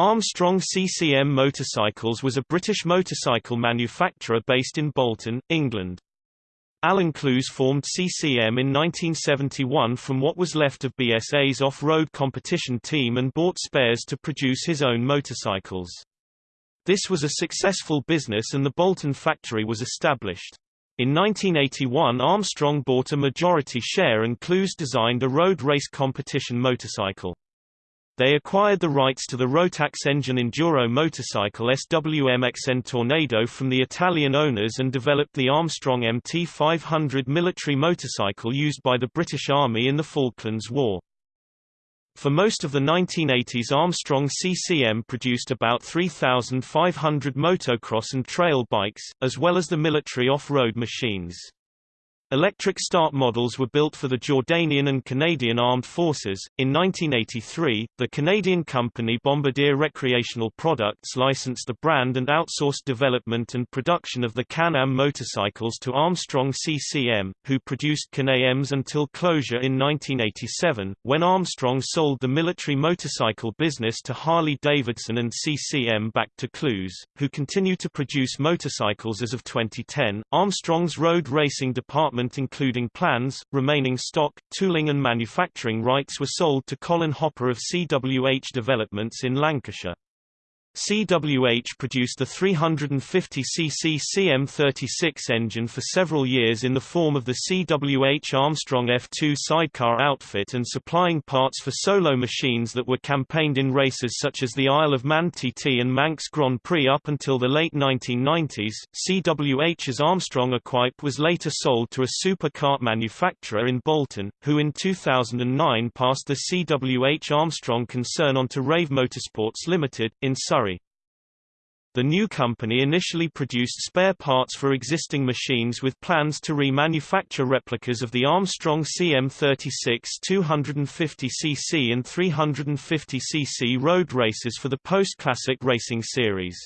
Armstrong CCM Motorcycles was a British motorcycle manufacturer based in Bolton, England. Alan Clowes formed CCM in 1971 from what was left of BSA's off-road competition team and bought spares to produce his own motorcycles. This was a successful business and the Bolton factory was established. In 1981 Armstrong bought a majority share and Clowes designed a road race competition motorcycle. They acquired the rights to the Rotax engine Enduro motorcycle SWMXN Tornado from the Italian owners and developed the Armstrong MT500 military motorcycle used by the British Army in the Falklands War. For most of the 1980s Armstrong CCM produced about 3,500 motocross and trail bikes, as well as the military off-road machines. Electric start models were built for the Jordanian and Canadian Armed Forces. In 1983, the Canadian company Bombardier Recreational Products licensed the brand and outsourced development and production of the Can-Am motorcycles to Armstrong CCM, who produced Can-Ams until closure in 1987, when Armstrong sold the military motorcycle business to Harley-Davidson and CCM back to Clowes, who continue to produce motorcycles as of 2010. Armstrong's road racing department including plans, remaining stock, tooling and manufacturing rights were sold to Colin Hopper of CWH Developments in Lancashire. CWH produced the 350cc CM36 engine for several years in the form of the CWH Armstrong F2 sidecar outfit and supplying parts for solo machines that were campaigned in races such as the Isle of Man TT and Manx Grand Prix up until the late 1990s. CWH's Armstrong Equipe was later sold to a supercar manufacturer in Bolton, who in 2009 passed the CWH Armstrong concern on to Rave Motorsports Limited, in Surrey. The new company initially produced spare parts for existing machines with plans to remanufacture replicas of the Armstrong CM36 250cc and 350cc road races for the post-classic racing series.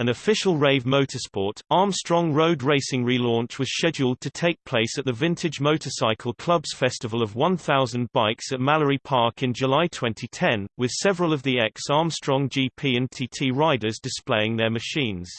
An official Rave Motorsport, Armstrong Road Racing relaunch was scheduled to take place at the Vintage Motorcycle Club's Festival of 1000 Bikes at Mallory Park in July 2010, with several of the ex-Armstrong GP and TT riders displaying their machines.